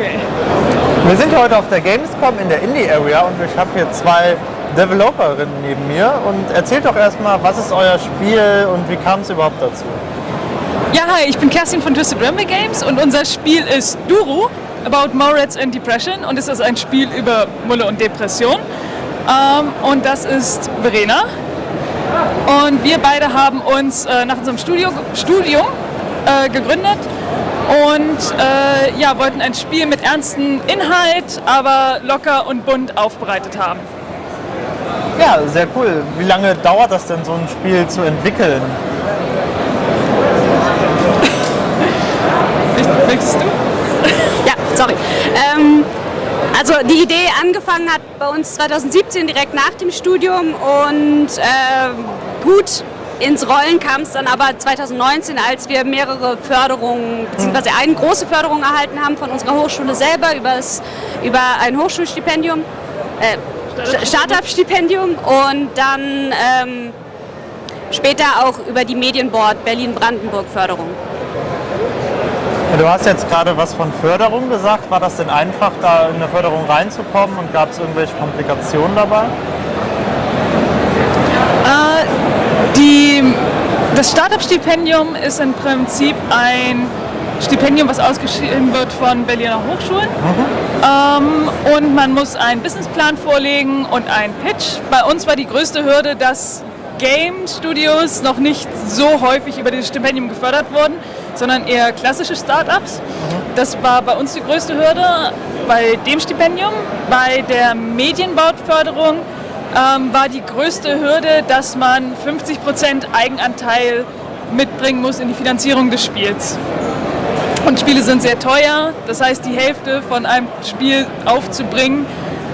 Okay. Wir sind heute auf der Gamescom in der Indie Area und ich habe hier zwei Developerinnen neben mir und erzählt doch erstmal, was ist euer Spiel und wie kam es überhaupt dazu? Ja, hi, ich bin Kerstin von Twisted Ramble Games und unser Spiel ist Duru, About Moritz and Depression und es ist ein Spiel über Mulle und Depression. Ähm, und das ist Verena. Und wir beide haben uns äh, nach unserem Studio, Studium äh, gegründet und äh, ja, wollten ein Spiel mit ernstem Inhalt, aber locker und bunt aufbereitet haben. Ja, sehr cool. Wie lange dauert das denn, so ein Spiel zu entwickeln? Möchtest du? Ja, sorry. Ähm, also die Idee angefangen hat bei uns 2017 direkt nach dem Studium und äh, gut ins Rollen kam es dann aber 2019, als wir mehrere Förderungen, beziehungsweise eine große Förderung erhalten haben von unserer Hochschule selber übers, über ein Hochschulstipendium, äh, Startup-Stipendium und dann ähm, später auch über die Medienboard Berlin-Brandenburg-Förderung. Du hast jetzt gerade was von Förderung gesagt. War das denn einfach, da in eine Förderung reinzukommen und gab es irgendwelche Komplikationen dabei? Äh, die, das Startup-Stipendium ist im Prinzip ein Stipendium, was ausgeschrieben wird von Berliner Hochschulen. Ähm, und man muss einen Businessplan vorlegen und einen Pitch. Bei uns war die größte Hürde, dass Game Studios noch nicht so häufig über dieses Stipendium gefördert wurden, sondern eher klassische Startups. Das war bei uns die größte Hürde bei dem Stipendium. Bei der Medienbautförderung ähm, war die größte Hürde, dass man 50% Eigenanteil mitbringen muss in die Finanzierung des Spiels. Und Spiele sind sehr teuer, das heißt die Hälfte von einem Spiel aufzubringen,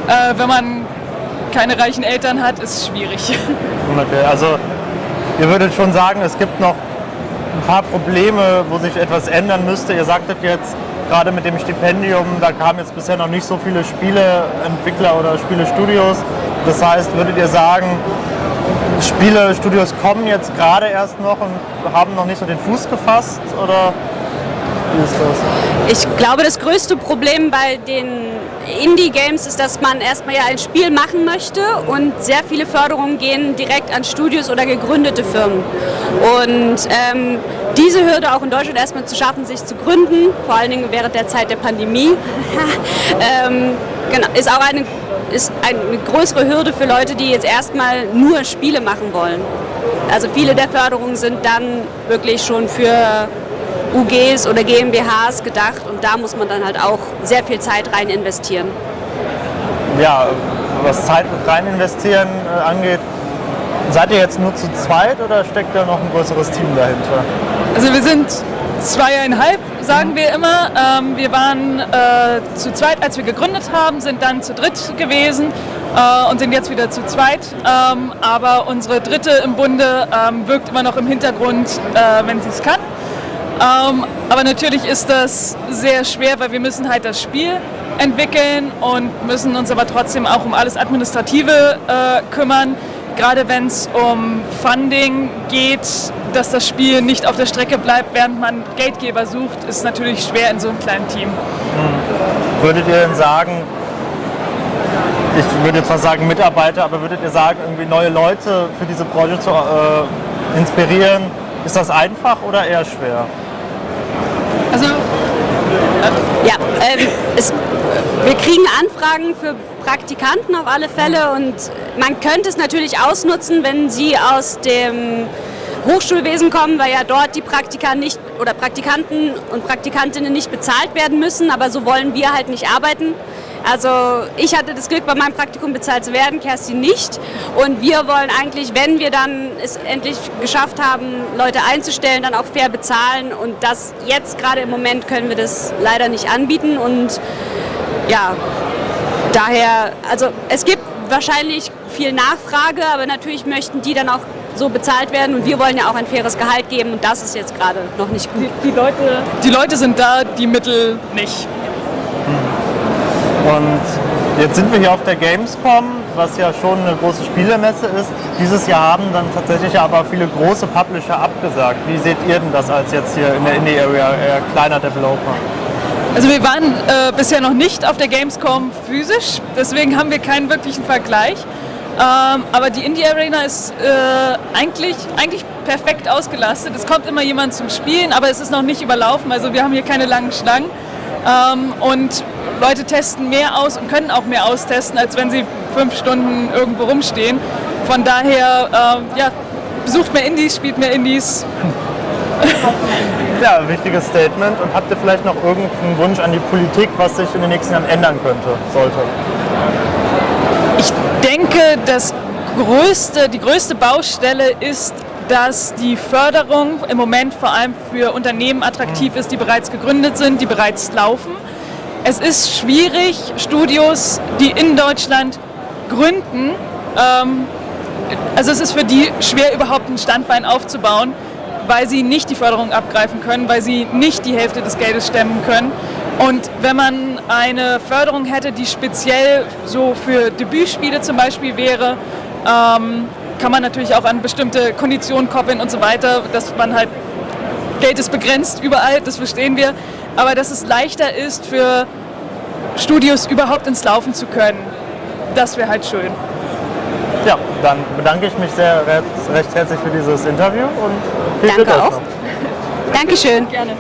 äh, wenn man keine reichen Eltern hat, ist schwierig. Okay, also ihr würdet schon sagen, es gibt noch ein paar Probleme, wo sich etwas ändern müsste. Ihr sagtet jetzt, gerade mit dem Stipendium, da kamen jetzt bisher noch nicht so viele Spieleentwickler oder Spielestudios. Das heißt, würdet ihr sagen, Spielestudios kommen jetzt gerade erst noch und haben noch nicht so den Fuß gefasst? Oder wie ist das? Ich glaube, das größte Problem bei den Indie-Games ist, dass man erstmal ja ein Spiel machen möchte und sehr viele Förderungen gehen direkt an Studios oder gegründete Firmen. Und ähm, diese Hürde auch in Deutschland erstmal zu schaffen, sich zu gründen, vor allen Dingen während der Zeit der Pandemie, ähm, genau, ist auch eine, ist eine größere Hürde für Leute, die jetzt erstmal nur Spiele machen wollen. Also viele der Förderungen sind dann wirklich schon für UGs oder GmbHs gedacht und da muss man dann halt auch sehr viel Zeit rein investieren. Ja, was Zeit rein investieren äh, angeht, seid ihr jetzt nur zu zweit oder steckt da noch ein größeres Team dahinter? Also wir sind zweieinhalb, sagen wir immer. Ähm, wir waren äh, zu zweit, als wir gegründet haben, sind dann zu dritt gewesen äh, und sind jetzt wieder zu zweit. Ähm, aber unsere Dritte im Bunde ähm, wirkt immer noch im Hintergrund, äh, wenn sie es kann. Ähm, aber natürlich ist das sehr schwer, weil wir müssen halt das Spiel entwickeln und müssen uns aber trotzdem auch um alles Administrative äh, kümmern. Gerade wenn es um Funding geht, dass das Spiel nicht auf der Strecke bleibt, während man Geldgeber sucht, ist natürlich schwer in so einem kleinen Team. Hm. Würdet ihr denn sagen, ich würde jetzt fast sagen Mitarbeiter, aber würdet ihr sagen, irgendwie neue Leute für diese Branche zu äh, inspirieren, ist das einfach oder eher schwer? Also, ja, ähm, es, wir kriegen Anfragen für Praktikanten auf alle Fälle und man könnte es natürlich ausnutzen, wenn sie aus dem Hochschulwesen kommen, weil ja dort die Praktika nicht oder Praktikanten und Praktikantinnen nicht bezahlt werden müssen, aber so wollen wir halt nicht arbeiten. Also ich hatte das Glück, bei meinem Praktikum bezahlt zu werden, Kerstin nicht. Und wir wollen eigentlich, wenn wir dann es endlich geschafft haben, Leute einzustellen, dann auch fair bezahlen. Und das jetzt gerade im Moment können wir das leider nicht anbieten. Und ja, daher, also es gibt wahrscheinlich viel Nachfrage, aber natürlich möchten die dann auch so bezahlt werden und wir wollen ja auch ein faires Gehalt geben und das ist jetzt gerade noch nicht gut. Die, die, Leute, die Leute sind da, die Mittel nicht. Und jetzt sind wir hier auf der Gamescom, was ja schon eine große Spielemesse ist. Dieses Jahr haben dann tatsächlich aber viele große Publisher abgesagt. Wie seht ihr denn das als jetzt hier in der Indie-Area eher kleiner Developer? Also wir waren äh, bisher noch nicht auf der Gamescom physisch, deswegen haben wir keinen wirklichen Vergleich. Ähm, aber die Indie Arena ist äh, eigentlich, eigentlich perfekt ausgelastet. Es kommt immer jemand zum Spielen, aber es ist noch nicht überlaufen. Also wir haben hier keine langen Schlangen. Ähm, und Leute testen mehr aus und können auch mehr austesten, als wenn sie fünf Stunden irgendwo rumstehen. Von daher, äh, ja, besucht mehr Indies, spielt mehr Indies. Ja, wichtiges Statement. Und habt ihr vielleicht noch irgendeinen Wunsch an die Politik, was sich in den nächsten Jahren ändern könnte, sollte? Ich denke, das größte, die größte Baustelle ist, dass die Förderung im Moment vor allem für Unternehmen attraktiv ist, die bereits gegründet sind, die bereits laufen. Es ist schwierig, Studios, die in Deutschland gründen, ähm, also es ist für die schwer überhaupt ein Standbein aufzubauen, weil sie nicht die Förderung abgreifen können, weil sie nicht die Hälfte des Geldes stemmen können. Und wenn man eine Förderung hätte, die speziell so für Debütspiele zum Beispiel wäre, ähm, kann man natürlich auch an bestimmte Konditionen koppeln und so weiter, dass man halt, Geld ist begrenzt überall, das verstehen wir, aber dass es leichter ist für Studios überhaupt ins Laufen zu können, das wäre halt schön. Ja, dann bedanke ich mich sehr recht herzlich für dieses Interview und viel Danke Glück auch. noch. Dankeschön. Gerne.